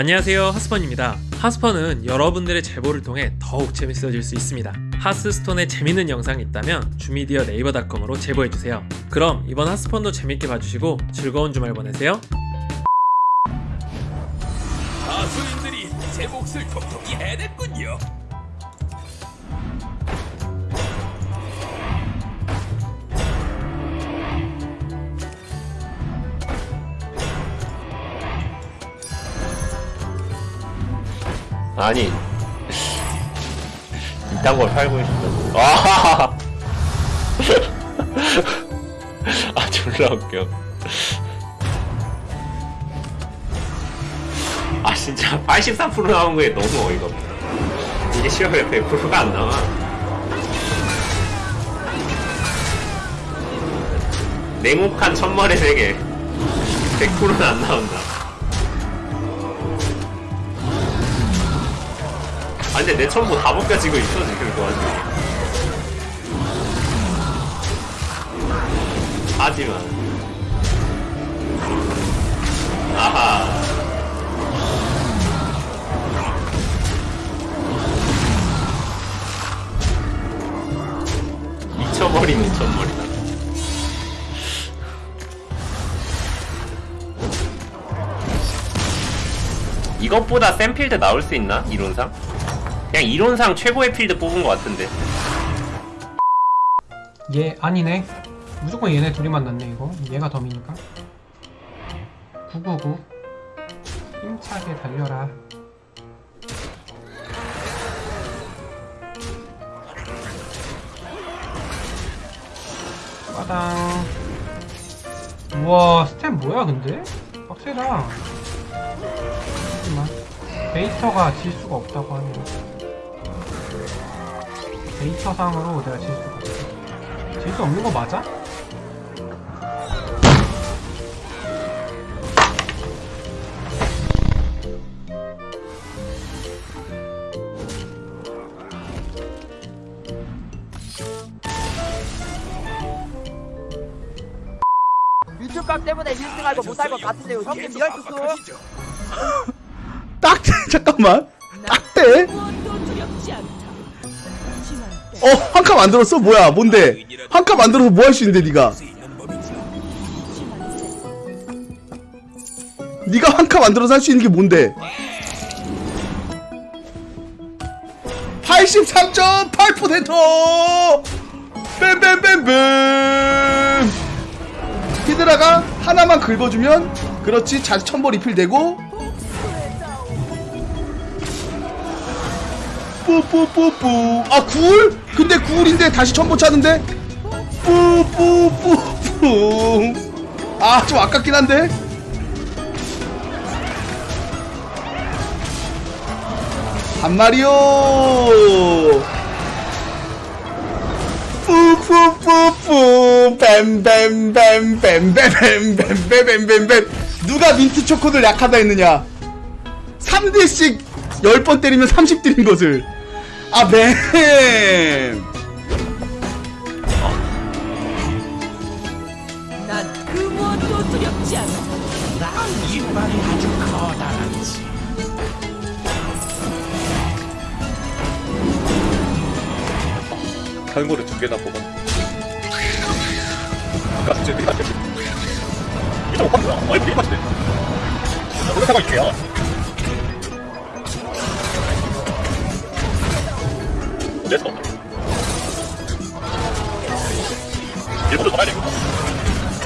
안녕하세요 하스펀입니다. 하스펀은 여러분들의 제보를 통해 더욱 재밌어질 수 있습니다. 하스스톤에 재밌는 영상이 있다면 주미디어 네이버닷컴으로 제보해주세요. 그럼 이번 하스펀도 재밌게 봐주시고 즐거운 주말 보내세요. 가수인들이 제 몫을 톡톡히 해냈군요. 아니. 이딴 걸 팔고 있어 아, 아 졸라 웃겨. 아 진짜 83% 나온 거에 너무 어이가 없다 이게 시험에 100%가 안 나와. 냉혹한 천머리 세계. 100%는 안 나온다 아 근데 내 첨부 다 벗겨지고 있어 지금 그 와중에 하지만 아하 미쳐버린 미쳐버리다 이것보다 센 필드 나올 수 있나? 이론상? 그냥 이론상 최고의 필드 뽑은 것 같은데. 얘 아니네. 무조건 얘네 둘이 만났네 이거. 얘가 덤이니까. 999 힘차게 달려라. 빠당. 우와 스텝 뭐야 근데? 빡세다. 잠깐만 데이터가 질 수가 없다고 하네요 데이터상으로 내가 질 수가 없어 질수 없는 거 맞아? 유튜브각 때문에 1등하고 못할 것 같은데요 형님 real 투수. 딱대 잠깐만. 딱대 어 한 칸 만들었어? 뭐야 뭔데? 한 칸 만들어서 뭐 할 수 있는데 네가? 네가 한 칸 만들어서 할 수 있는 게 뭔데? 83.8% 뱀뱀뱀뱀! 히드라가 하나만 긁어주면 그렇지 자주 천벌 리필되고 뿌뿌뿌뿌 아 구울? 근데 구울인데 다시 천보 차는데 뿌뿌뿌뿌 아 좀 아깝긴 한데 한 마리요 뿌뿌뿌뿌 뱀뱀뱀뱀뱀뱀뱀뱀뱀뱀뱀 누가 민트 초코들 약하다 했느냐 3대씩 10번 때리면 30 때린 것을 아, 맨! 탈모를 두 개나 뽑았네. 깍지들이 깍지들. 이거 뭐야? 어이, 이게 맞지? 노력하고 있게요. 야. 됐어. 일부러 가야 되고.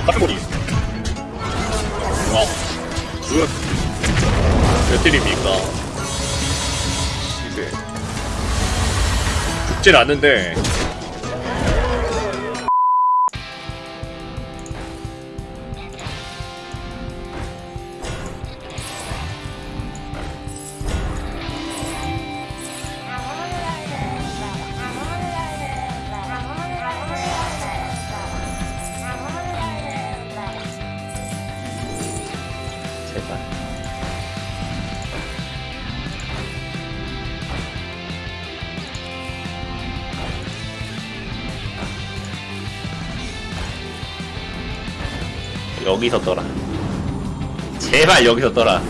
같은 거리. 와. 굿. 몇 팀입니까? 이제 죽진 않는데 제발. 여기서 떠라. 제발 여기서 떠라.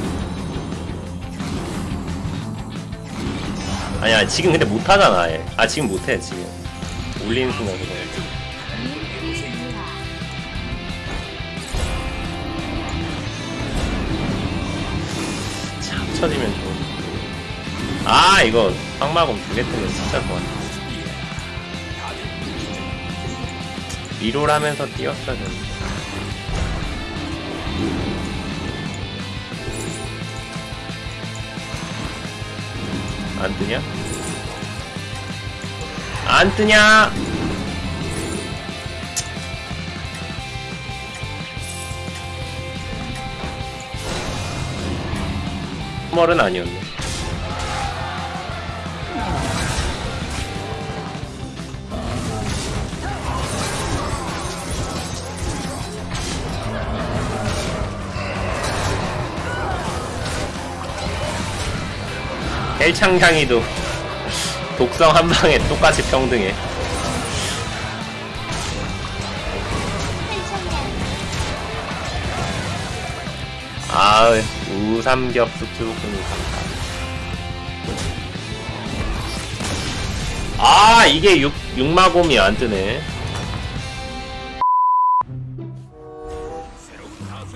아니야 지금 근데 못하잖아 얘. 아 지금 못해 지금. 올리는 순간 그거 참 쳐지면 좋은 아 이거 황마검 두개 뜨면 진짜 리롤 하면서 뛰었어야 되는데 안 뜨냐? 안 뜨냐? 머은 아니었네. 헬창향이도 독성 한 방에 똑같이 평등해. 아, 우삼겹 숙주볶음이 아, 이게 육, 육마곰이 안 뜨네.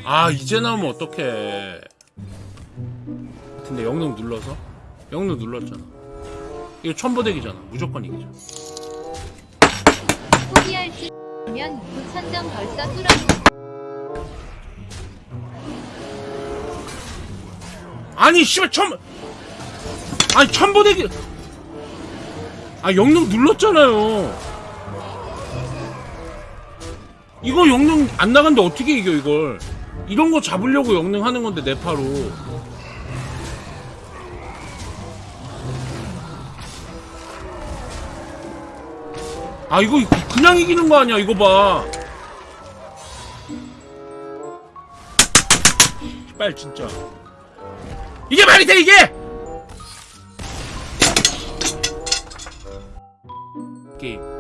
아 이제 나오면 어떡해. 근데 영능 눌러서? 영능 눌렀잖아. 이거 천보대기잖아. 무조건 이기죠 포기할 듯면 부천점 벌써 뚫어 아니 씨발 천 아니 천보대기 아 영능 눌렀잖아요. 이거 영능 안 나간데 어떻게 이겨 이걸? 이런 거 잡으려고 영능 하는 건데 네파로. 아 이거 그냥 이기는 거 아니야 이거 봐. 빨 진짜 이게 말이 돼 이게! 게임